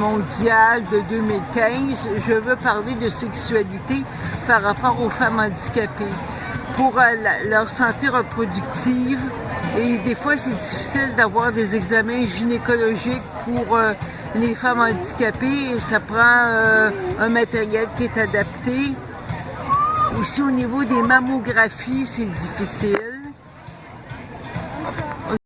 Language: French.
mondiale de 2015, je veux parler de sexualité par rapport aux femmes handicapées. Pour euh, leur santé reproductive, et des fois c'est difficile d'avoir des examens gynécologiques pour euh, les femmes handicapées, ça prend euh, un matériel qui est adapté. Aussi au niveau des mammographies, c'est difficile.